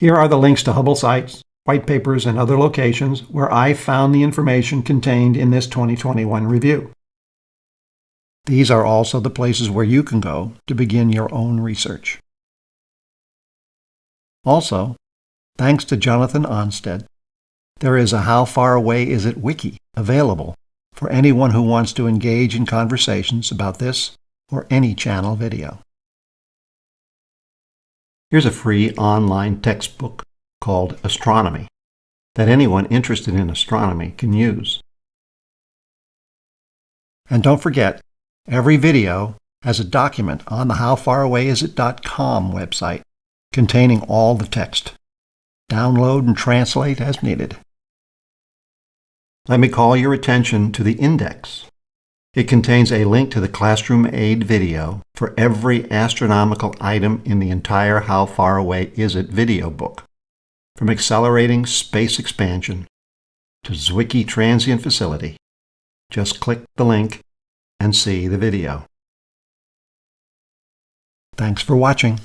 Here are the links to Hubble sites, white papers, and other locations where I found the information contained in this 2021 review. These are also the places where you can go to begin your own research. Also, thanks to Jonathan Onsted, there is a How Far Away Is It wiki available for anyone who wants to engage in conversations about this or any channel video. Here's a free online textbook called Astronomy that anyone interested in astronomy can use. And don't forget, every video has a document on the howfarawayisit.com website containing all the text. Download and translate as needed. Let me call your attention to the index. It contains a link to the Classroom Aid video for every astronomical item in the entire How Far Away Is It video book, from accelerating space expansion to Zwicky Transient Facility. Just click the link and see the video. Thanks for watching.